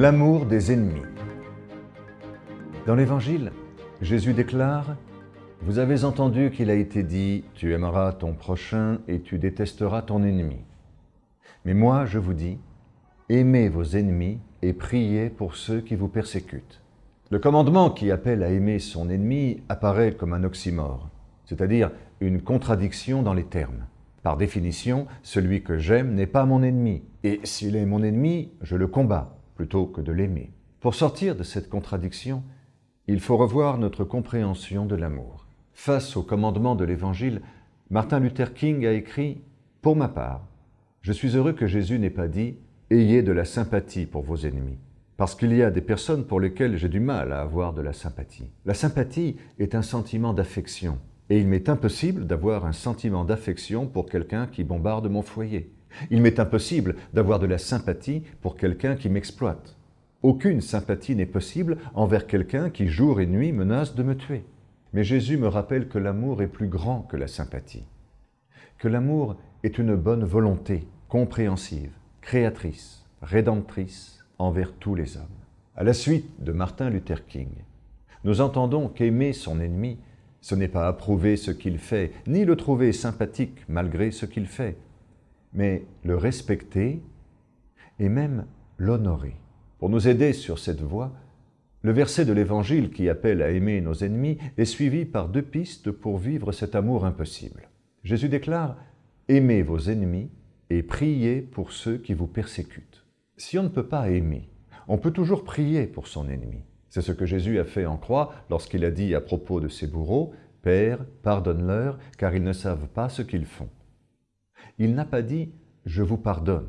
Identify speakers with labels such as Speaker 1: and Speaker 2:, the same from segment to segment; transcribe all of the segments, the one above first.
Speaker 1: L'amour des ennemis. Dans l'Évangile, Jésus déclare « Vous avez entendu qu'il a été dit « Tu aimeras ton prochain et tu détesteras ton ennemi ». Mais moi, je vous dis, aimez vos ennemis et priez pour ceux qui vous persécutent. Le commandement qui appelle à aimer son ennemi apparaît comme un oxymore, c'est-à-dire une contradiction dans les termes. Par définition, celui que j'aime n'est pas mon ennemi, et s'il est mon ennemi, je le combats plutôt que de l'aimer. Pour sortir de cette contradiction, il faut revoir notre compréhension de l'amour. Face au commandement de l'Évangile, Martin Luther King a écrit « Pour ma part, je suis heureux que Jésus n'ait pas dit « Ayez de la sympathie pour vos ennemis ». Parce qu'il y a des personnes pour lesquelles j'ai du mal à avoir de la sympathie. La sympathie est un sentiment d'affection. Et il m'est impossible d'avoir un sentiment d'affection pour quelqu'un qui bombarde mon foyer. Il m'est impossible d'avoir de la sympathie pour quelqu'un qui m'exploite. Aucune sympathie n'est possible envers quelqu'un qui jour et nuit menace de me tuer. Mais Jésus me rappelle que l'amour est plus grand que la sympathie, que l'amour est une bonne volonté, compréhensive, créatrice, rédemptrice envers tous les hommes. À la suite de Martin Luther King, nous entendons qu'aimer son ennemi, ce n'est pas approuver ce qu'il fait, ni le trouver sympathique malgré ce qu'il fait, mais le respecter et même l'honorer. Pour nous aider sur cette voie, le verset de l'Évangile qui appelle à aimer nos ennemis est suivi par deux pistes pour vivre cet amour impossible. Jésus déclare « Aimez vos ennemis et priez pour ceux qui vous persécutent ». Si on ne peut pas aimer, on peut toujours prier pour son ennemi. C'est ce que Jésus a fait en croix lorsqu'il a dit à propos de ses bourreaux « Père, pardonne-leur, car ils ne savent pas ce qu'ils font » il n'a pas dit « je vous pardonne »,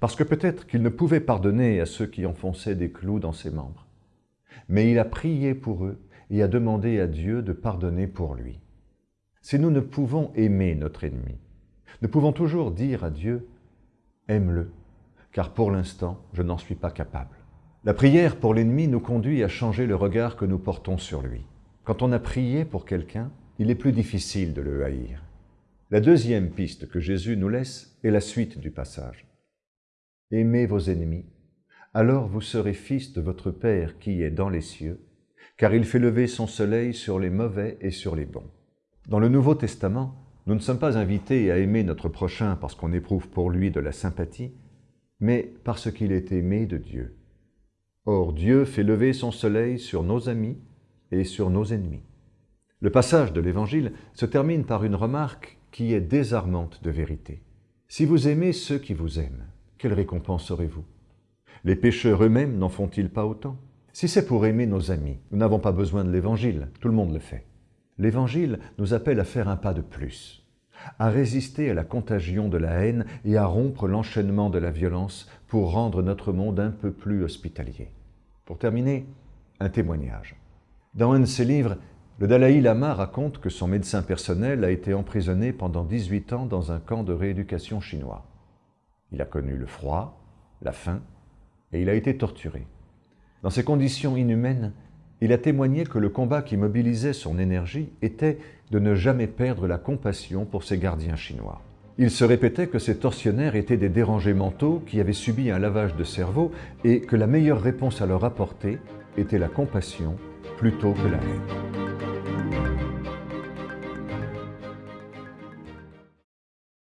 Speaker 1: parce que peut-être qu'il ne pouvait pardonner à ceux qui enfonçaient des clous dans ses membres. Mais il a prié pour eux et a demandé à Dieu de pardonner pour lui. Si nous ne pouvons aimer notre ennemi, nous pouvons toujours dire à Dieu « aime-le, car pour l'instant, je n'en suis pas capable ». La prière pour l'ennemi nous conduit à changer le regard que nous portons sur lui. Quand on a prié pour quelqu'un, il est plus difficile de le haïr. La deuxième piste que Jésus nous laisse est la suite du passage. Aimez vos ennemis, alors vous serez fils de votre Père qui est dans les cieux, car il fait lever son soleil sur les mauvais et sur les bons. Dans le Nouveau Testament, nous ne sommes pas invités à aimer notre prochain parce qu'on éprouve pour lui de la sympathie, mais parce qu'il est aimé de Dieu. Or, Dieu fait lever son soleil sur nos amis et sur nos ennemis. Le passage de l'Évangile se termine par une remarque qui est désarmante de vérité. Si vous aimez ceux qui vous aiment, quelle récompense aurez-vous? Les pécheurs eux-mêmes n'en font-ils pas autant? Si c'est pour aimer nos amis, nous n'avons pas besoin de l'Évangile, tout le monde le fait. L'Évangile nous appelle à faire un pas de plus, à résister à la contagion de la haine et à rompre l'enchaînement de la violence pour rendre notre monde un peu plus hospitalier. Pour terminer, un témoignage. Dans un de ses livres, le Dalai Lama raconte que son médecin personnel a été emprisonné pendant 18 ans dans un camp de rééducation chinois. Il a connu le froid, la faim, et il a été torturé. Dans ces conditions inhumaines, il a témoigné que le combat qui mobilisait son énergie était de ne jamais perdre la compassion pour ses gardiens chinois. Il se répétait que ces tortionnaires étaient des dérangés mentaux qui avaient subi un lavage de cerveau et que la meilleure réponse à leur apporter était la compassion plutôt que la haine.